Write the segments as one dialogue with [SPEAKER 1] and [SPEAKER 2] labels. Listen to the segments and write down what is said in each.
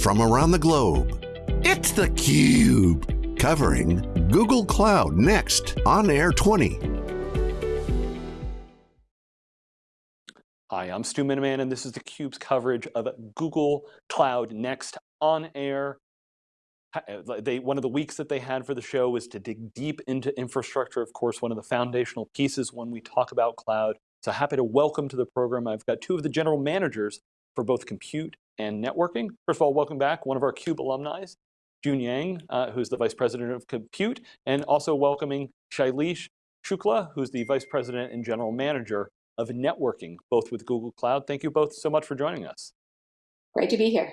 [SPEAKER 1] from around the globe. It's theCUBE, covering Google Cloud Next on Air 20.
[SPEAKER 2] Hi, I'm Stu Miniman and this is theCUBE's coverage of Google Cloud Next on Air. Eh, they, one of the weeks that they had for the show was to dig deep into infrastructure, of course, one of the foundational pieces when we talk about cloud. So happy to welcome to the program, I've got two of the general managers for both compute and networking. First of all, welcome back, one of our CUBE alumni, June Yang, uh, who's the Vice President of Compute, and also welcoming Shailesh Shukla, who's the Vice President and General Manager of Networking, both with Google Cloud. Thank you both so much for joining us.
[SPEAKER 3] Great to be here.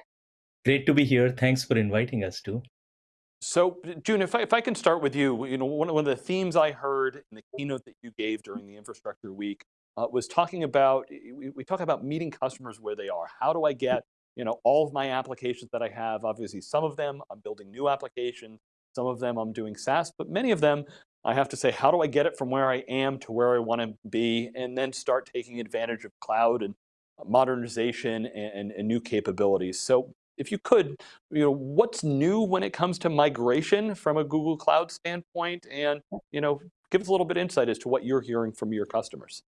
[SPEAKER 4] Great to be here. Thanks for inviting us too.
[SPEAKER 2] So June, if I, if I can start with you, you know, one, one of the themes I heard in the keynote that you gave during the infrastructure week uh, was talking about, we, we talk about meeting customers where they are. How do I get you know, all of my applications that I have, obviously some of them I'm building new applications, some of them I'm doing SaaS, but many of them I have to say, how do I get it from where I am to where I want to be, and then start taking advantage of cloud and uh, modernization and, and, and new capabilities. So if you could, you know, what's new when it comes to migration from a Google Cloud standpoint, and you know, give us a little bit of insight as to what you're hearing from your customers.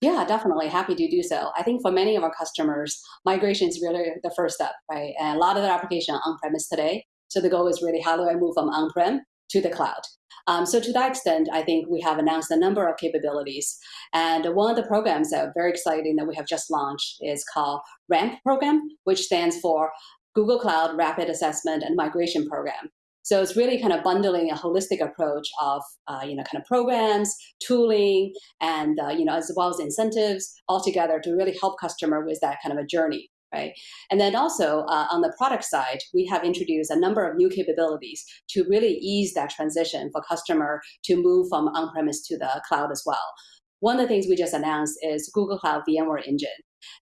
[SPEAKER 3] Yeah, definitely. Happy to do so. I think for many of our customers, migration is really the first step, right? And a lot of their application on-premise today. So the goal is really how do I move from on-prem to the cloud? Um, so to that extent, I think we have announced a number of capabilities. And one of the programs that are very exciting that we have just launched is called RAMP program, which stands for Google Cloud Rapid Assessment and Migration Program. So it's really kind of bundling a holistic approach of, uh, you know, kind of programs, tooling, and, uh, you know, as well as incentives all together to really help customer with that kind of a journey. Right. And then also uh, on the product side, we have introduced a number of new capabilities to really ease that transition for customer to move from on-premise to the cloud as well. One of the things we just announced is Google Cloud VMware Engine.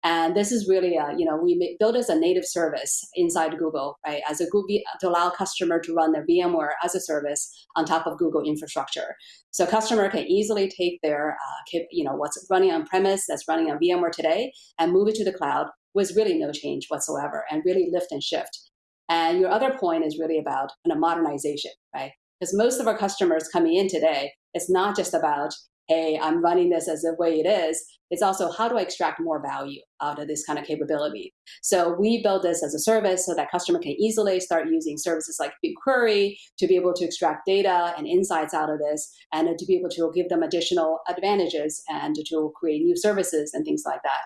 [SPEAKER 3] And this is really, a, you know, we built as a native service inside Google, right, as a Google, to allow customer to run their VMware as a service on top of Google infrastructure. So customer can easily take their, uh, you know, what's running on premise that's running on VMware today and move it to the cloud with really no change whatsoever and really lift and shift. And your other point is really about of modernization, right? Because most of our customers coming in today, it's not just about hey, I'm running this as the way it is, it's also how do I extract more value out of this kind of capability. So we build this as a service so that customer can easily start using services like BigQuery to be able to extract data and insights out of this and to be able to give them additional advantages and to create new services and things like that.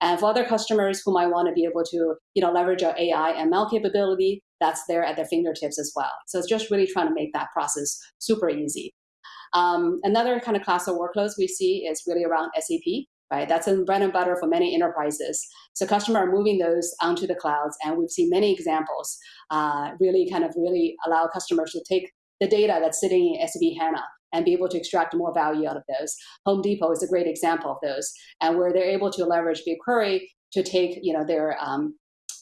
[SPEAKER 3] And for other customers who might want to be able to you know, leverage our AI ML capability, that's there at their fingertips as well. So it's just really trying to make that process super easy. Um, another kind of class of workloads we see is really around SAP, right? That's a bread and butter for many enterprises. So customers are moving those onto the clouds, and we've seen many examples uh, really kind of really allow customers to take the data that's sitting in SAP HANA and be able to extract more value out of those. Home Depot is a great example of those, and where they're able to leverage BigQuery to take you know their um,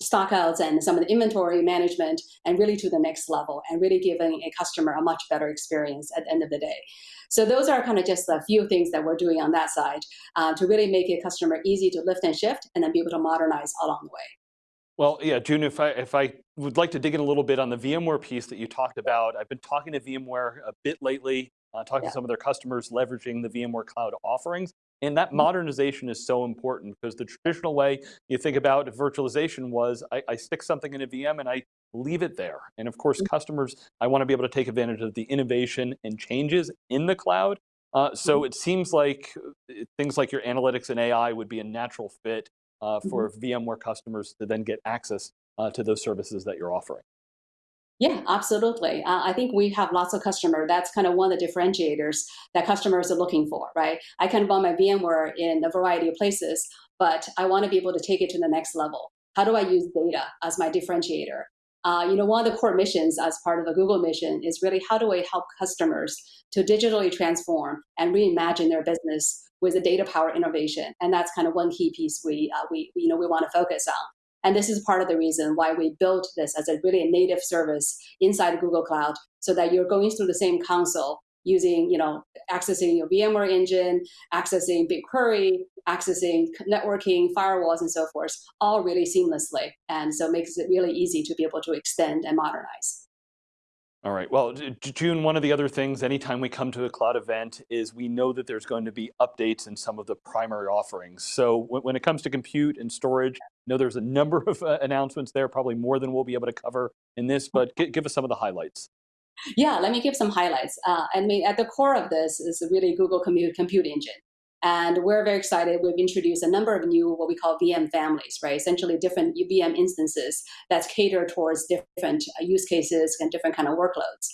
[SPEAKER 3] stockouts and some of the inventory management and really to the next level and really giving a customer a much better experience at the end of the day. So those are kind of just a few things that we're doing on that side uh, to really make a customer easy to lift and shift and then be able to modernize along the way.
[SPEAKER 2] Well, yeah, June, if I, if I would like to dig in a little bit on the VMware piece that you talked about, I've been talking to VMware a bit lately, uh, talking yeah. to some of their customers leveraging the VMware Cloud offerings. And that mm-hmm. modernization is so important because the traditional way you think about virtualization was I, I, stick something in a VM and I leave it there. And of course, mm-hmm. customers, I want to be able to take advantage of the innovation and changes in the cloud. Uh, so mm-hmm. it seems like uh, things like your analytics and AI would be a natural fit uh, for VMware customers to then get access uh, to those services that you're offering.
[SPEAKER 3] Yeah, absolutely. Uh, I think we have lots of customers. That's kind of one of the differentiators that customers are looking for, right? I can run my VMware in a variety of places, but I want to be able to take it to the next level. How do I use data as my differentiator? Uh, you know, one of the core missions as part of the Google mission is really how do I help customers to digitally transform and reimagine their business with a data power innovation? And that's kind of one key piece we, uh, we you know, we want to focus on. And this is part of the reason why we built this as a really a native service inside Google Cloud so that you're going through the same console using, you know, accessing your VMware engine, accessing BigQuery, accessing networking, firewalls, and so forth, all really seamlessly. And so it makes it really easy to be able to extend and modernize.
[SPEAKER 2] All right, well, June, one of the other things, anytime we come to a cloud event is we know that there's going to be updates in some of the primary offerings. So when it comes to compute and storage, know there's a number of uh, announcements there, probably more than we'll be able to cover in this, but give us some of the highlights.
[SPEAKER 3] Yeah, let me give some highlights. Uh, I mean, at the core of this is really Google Compute, Compute Engine. And we're very excited. We've introduced a number of new, what we call VM families, right? Essentially different VM instances that's catered towards different uh, use cases and different kind of workloads.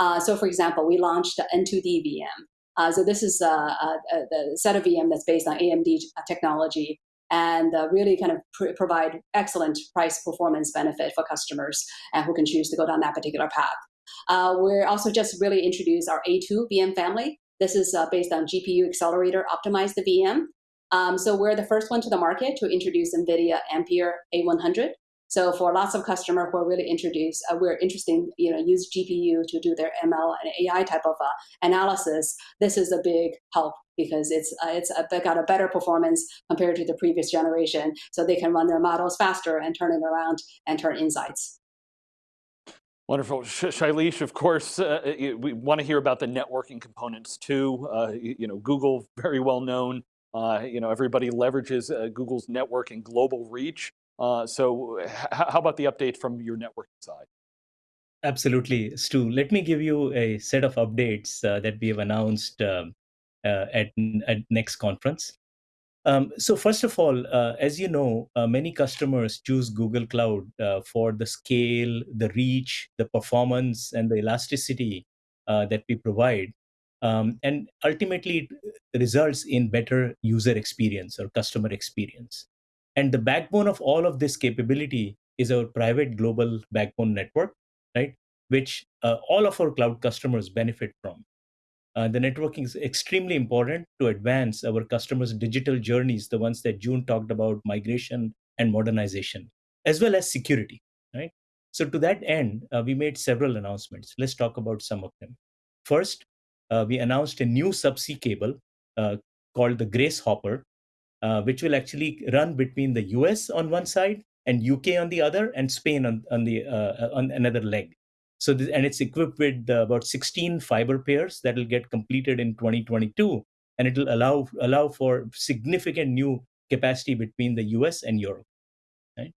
[SPEAKER 3] Uh, so for example, we launched N2D VM. Uh, so this is a, uh, uh, the set of VM that's based on AMD technology and really kind of pr provide excellent price performance benefit for customers and who can choose to go down that particular path. we're also just really introduced our A2 VM family, this is uh, based on GPU accelerator optimized the VM. Um, so we're the first one to the market to introduce NVIDIA Ampere A100. So for lots of customers who are really introduced, uh, we're interested, you know, use GPU to do their ML and AI type of uh, analysis. This is a big help because it's uh, it's a, got a better performance compared to the previous generation. So they can run their models faster and turn it around and turn insights.
[SPEAKER 2] Wonderful. Shailesh, of course, uh we want to hear about the networking components too. Uh, you, know, Google, very well known. Uh, you know, everybody leverages uh, Google's network and global reach. Uh, so how about the update from your networking side?
[SPEAKER 4] Absolutely, Stu. Let me give you a set of updates that we have announced um, at, at next conference. Um, so first of all, uh, as you know, uh, many customers choose Google Cloud uh, for the scale, the reach, the performance, and the elasticity uh, that we provide. Um, and ultimately, it results in better user experience or customer experience. And the backbone of all of this capability is our private global backbone network, right? Which uh, all of our cloud customers benefit from. Uh, the networking is extremely important to advance our customers' digital journeys, the ones that June talked about, migration and modernization, as well as security, right? So to that end, uh, we made several announcements. Let's talk about some of them. First, uh, we announced a new subsea cable uh, called the Grace Hopper, uh, which will actually run between the US on one side and UK on the other, and Spain on, on the uh, on another leg. So, this, and it's equipped with uh, about 16 fiber pairs that will get completed in 2022, and it will allow allow for significant new capacity between the US and Europe. Right?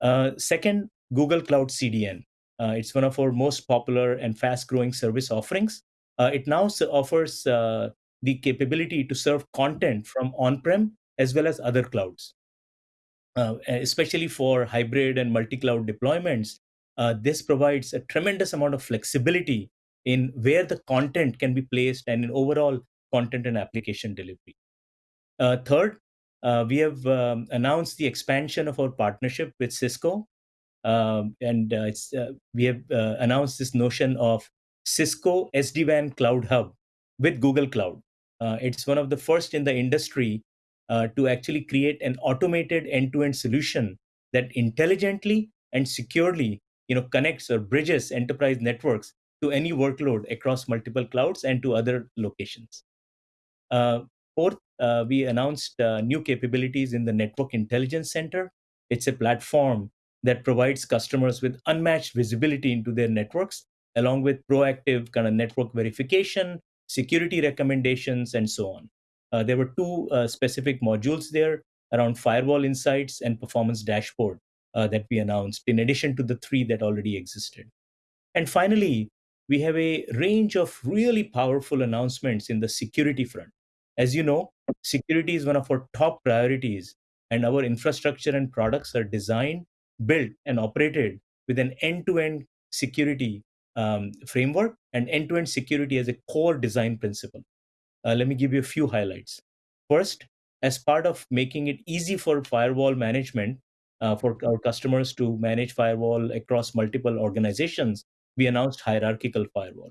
[SPEAKER 4] Uh, second, Google Cloud CDN. Uh, it's one of our most popular and fast-growing service offerings. Uh, it now offers uh, the capability to serve content from on-prem as well as other clouds. Uh, especially for hybrid and multi-cloud deployments, uh, this provides a tremendous amount of flexibility in where the content can be placed and in overall content and application delivery. Uh, third, uh, we have um, announced the expansion of our partnership with Cisco. Um, and uh, uh, we have announced this notion of Cisco SD-WAN Cloud Hub with Google Cloud. it's one of the first in the industry to actually create an automated end-to-end -end solution that intelligently and securely you know, connects or bridges enterprise networks to any workload across multiple clouds and to other locations. Uh, fourth, uh, we announced uh, new capabilities in the Network Intelligence Center. It's a platform that provides customers with unmatched visibility into their networks, along with proactive kind of network verification, security recommendations, and so on. Uh, there were two uh, specific modules there around firewall insights and performance dashboard uh, that we announced, in addition to the three that already existed. And finally, we have a range of really powerful announcements in the security front. As you know, security is one of our top priorities, and our infrastructure and products are designed, built, and operated with an end to end security um, framework and end to end security as a core design principle. Uh, let me give you a few highlights. First, as part of making it easy for firewall management, uh, for our customers to manage firewall across multiple organizations, we announced hierarchical firewall.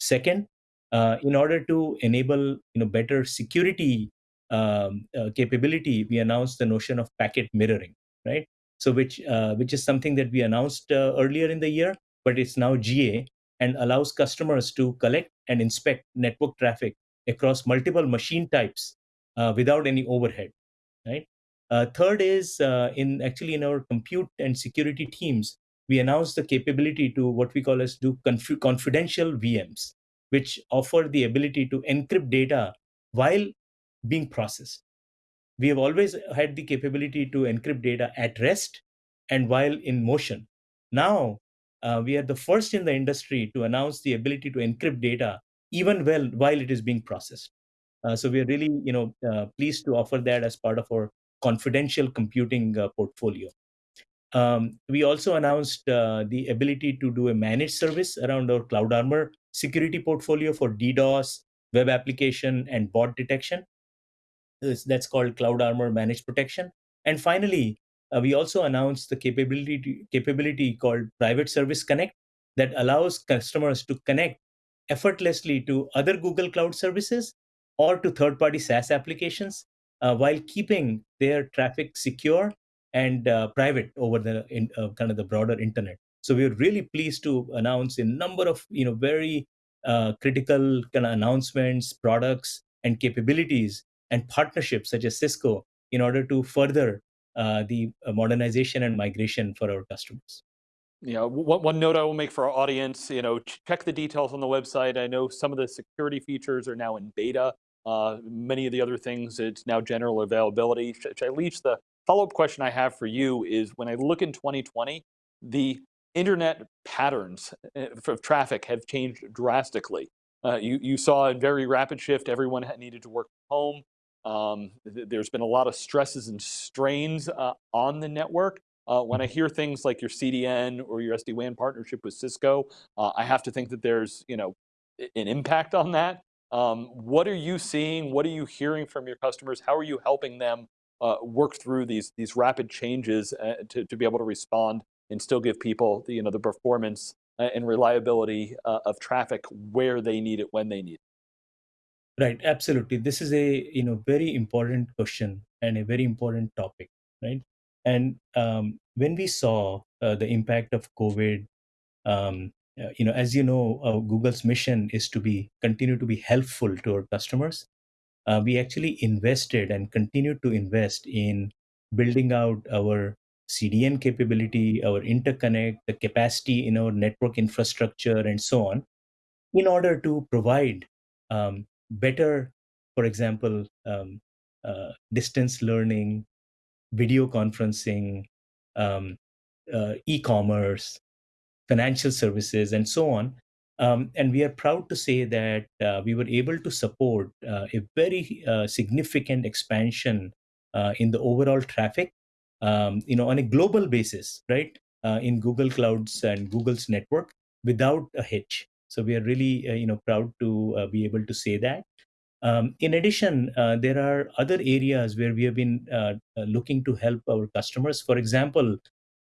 [SPEAKER 4] Second, uh, in order to enable you know better security um, uh, capability, we announced the notion of packet mirroring, right? So which uh, which is something that we announced uh, earlier in the year, but it's now GA and allows customers to collect and inspect network traffic across multiple machine types uh, without any overhead, right? Uh, third is uh, in actually in our compute and security teams, we announced the capability to what we call as do conf- confidential VMs, which offer the ability to encrypt data while being processed. We have always had the capability to encrypt data at rest and while in motion. Now, uh, we are the first in the industry to announce the ability to encrypt data even well while it is being processed. Uh, so we are really, you know, uh, pleased to offer that as part of our confidential computing uh, portfolio. Um, we also announced uh, the ability to do a managed service around our Cloud Armor security portfolio for DDoS, web application, and bot detection. That's called Cloud Armor Managed Protection. And finally, uh, we also announced the capability capability called Private Service Connect that allows customers to connect effortlessly to other Google Cloud services or to third-party SaaS applications uh, while keeping their traffic secure and uh, private over the in, uh, kind of the broader internet. So we're really pleased to announce a number of you know very uh, critical kind of announcements, products, and capabilities and partnerships such as Cisco in order to further uh, the modernization and migration for our customers.
[SPEAKER 2] Yeah, one, one note I will make for our audience, you know, check the details on the website. I know some of the security features are now in beta. Uh, many of the other things, it's now general availability. Shailesh, the follow-up question I have for you is when I look in 2020, the internet patterns of uh, traffic have changed drastically. Uh, you, you saw a very rapid shift, everyone needed to work from home. Um, th there's been a lot of stresses and strains uh, on the network. Uh, when I hear things like your CDN or your SD-WAN partnership with Cisco, uh, I have to think that there's you know an impact on that. Um, what are you seeing? What are you hearing from your customers? How are you helping them uh, work through these these rapid changes uh, to, to be able to respond and still give people the, you know the performance uh, and reliability of traffic where they need it when they need it?
[SPEAKER 4] Right, absolutely. This is a you know very important question and a very important topic, right? And um, when we saw uh, the impact of COVID, um, uh, you know, as you know, uh, Google's mission is to be continue to be helpful to our customers. Uh, we actually invested and continue to invest in building out our CDN capability, our interconnect, the capacity in our network infrastructure, and so on, in order to provide um, better, for example, um, uh, distance learning, video conferencing, um, uh, e-commerce, financial services, and so on. Um, and we are proud to say that uh, we were able to support uh, a very uh, significant expansion uh, in the overall traffic, um, you know, on a global basis, right? in Google Clouds and Google's network without a hitch. So we are really, uh, you know, proud to uh, be able to say that. Um, in addition, uh, there are other areas where we have been uh, uh, looking to help our customers. For example,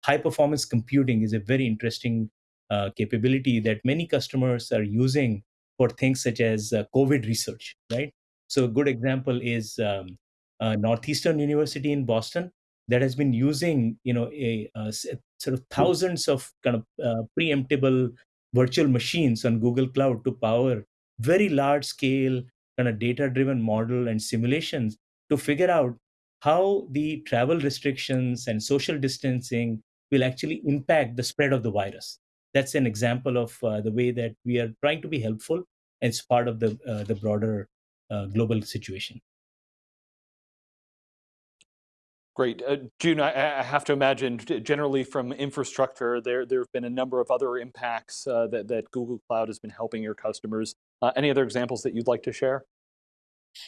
[SPEAKER 4] high performance computing is a very interesting uh, capability that many customers are using for things such as COVID research, right? So a good example is um, Northeastern University in Boston that has been using, you know, a, a sort of thousands of kind of preemptible virtual machines on Google Cloud to power very large scale kind of data driven model and simulations to figure out how the travel restrictions and social distancing will actually impact the spread of the virus. That's an example of uh, the way that we are trying to be helpful as part of the, uh, the broader uh, global situation.
[SPEAKER 2] Great. Uh, June, I, I, have to imagine generally from infrastructure, there, there have been a number of other impacts uh, that, that Google Cloud has been helping your customers. Uh, any other examples that you'd like to share?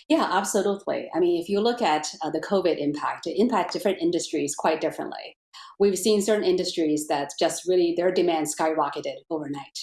[SPEAKER 3] Yeah, absolutely. I mean, if you look at uh, the COVID impact, it impacts different industries quite differently. We've seen certain industries that just really, their demand skyrocketed overnight.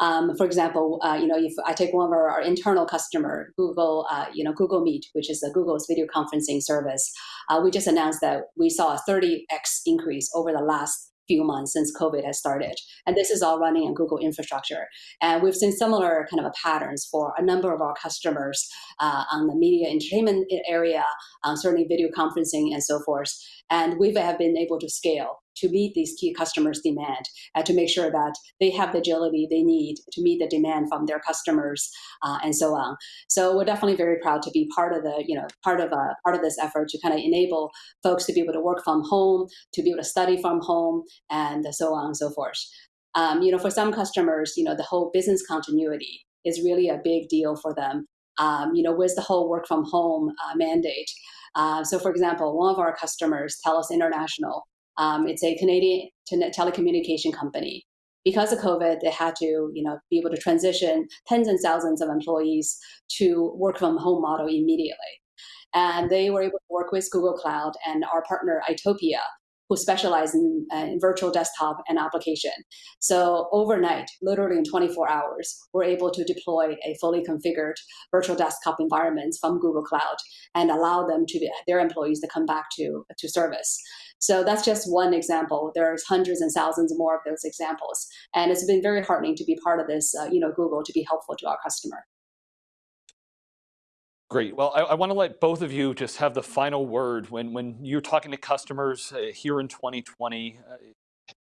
[SPEAKER 3] Um, for example, uh, you know, if I take one of our, our internal customer, Google, uh, you know, Google Meet, which is a Google's video conferencing service, uh, we just announced that we saw a 30x increase over the last few months since COVID has started. And this is all running on Google infrastructure. And we've seen similar kind of patterns for a number of our customers uh, on the media entertainment area, um, certainly video conferencing and so forth. And we have been able to scale to meet these key customers' demand and to make sure that they have the agility they need to meet the demand from their customers uh, and so on. So we're definitely very proud to be part of the, you know, part of a part of this effort to kind of enable folks to be able to work from home, to be able to study from home, and so on and so forth. Um, you know, for some customers, you know, the whole business continuity is really a big deal for them. Um, you know, with the whole work from home uh, mandate. Uh, so, for example, one of our customers, TELUS International, um, it's a Canadian telecommunication company. Because of COVID, they had to, you know, be able to transition tens and thousands of employees to work from home model immediately. And they were able to work with Google Cloud and our partner Itopia who specialize in, uh, in, virtual desktop and application. So overnight, literally in 24 hours, we're able to deploy a fully configured virtual desktop environments from Google Cloud and allow them to be, their employees to come back to, to service. So that's just one example. There's hundreds and thousands more of those examples. And it's been very heartening to be part of this, uh, you know, Google to be helpful to our customer.
[SPEAKER 2] Great. Well, I, I want to let both of you just have the final word. When, when you're talking to customers uh, here in 2020, uh,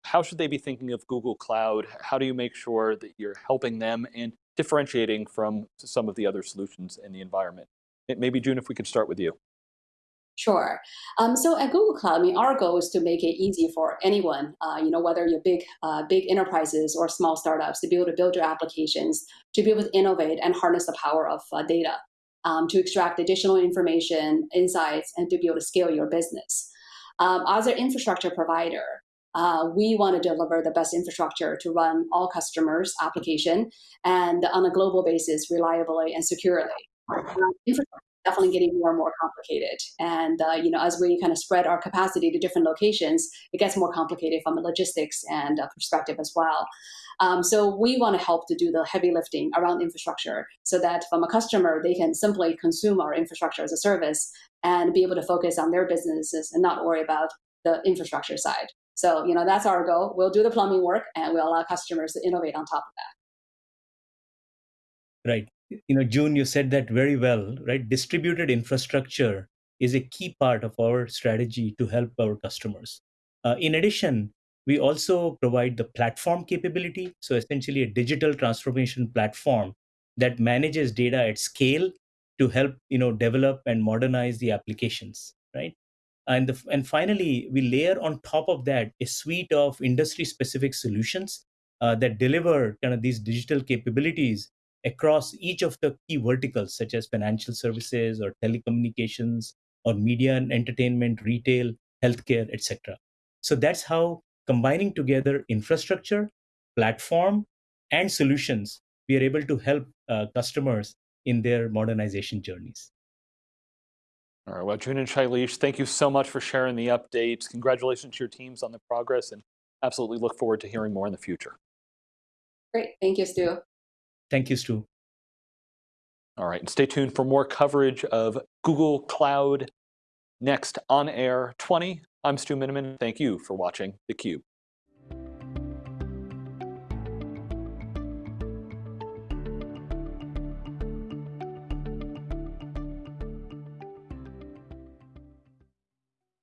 [SPEAKER 2] how should they be thinking of Google Cloud? How do you make sure that you're helping them and differentiating from some of the other solutions in the environment? Maybe June, if we could start with you.
[SPEAKER 3] Sure. Um, so at Google Cloud, I mean, our goal is to make it easy for anyone, uh, you know, whether you're big, uh, big enterprises or small startups, to be able to build your applications, to be able to innovate and harness the power of uh, data um, to extract additional information, insights, and to be able to scale your business. Um, as an infrastructure provider, uh, we want to deliver the best infrastructure to run all customers' application and on a global basis, reliably and securely. Uh, definitely getting more and more complicated. And uh, you know, as we kind of spread our capacity to different locations, it gets more complicated from a logistics and uh, perspective as well. Um, so we want to help to do the heavy lifting around infrastructure so that from a customer, they can simply consume our infrastructure as a service and be able to focus on their businesses and not worry about the infrastructure side. So, you know, that's our goal. We'll do the plumbing work and we'll allow customers to innovate on top of
[SPEAKER 4] that. Right. You know, June, you said that very well, right? Distributed infrastructure is a key part of our strategy to help our customers. Uh, in addition, we also provide the platform capability. So essentially a digital transformation platform that manages data at scale to help you know develop and modernize the applications, right? And, the, and finally, we layer on top of that a suite of industry specific solutions uh, that deliver kind of these digital capabilities across each of the key verticals, such as financial services or telecommunications or media and entertainment, retail, healthcare, etc. So that's how combining together infrastructure, platform, and solutions, we are able to help uh, customers in their modernization journeys.
[SPEAKER 2] All right, well, June and Shailesh, thank you so much for sharing the updates. Congratulations to your teams on the progress and absolutely look forward to hearing more in the future.
[SPEAKER 3] Great, thank you, Stu.
[SPEAKER 4] Thank you, Stu.
[SPEAKER 2] All right, and stay tuned for more coverage of Google Cloud next on Air 20. I'm Stu Miniman. Thank you for watching theCUBE.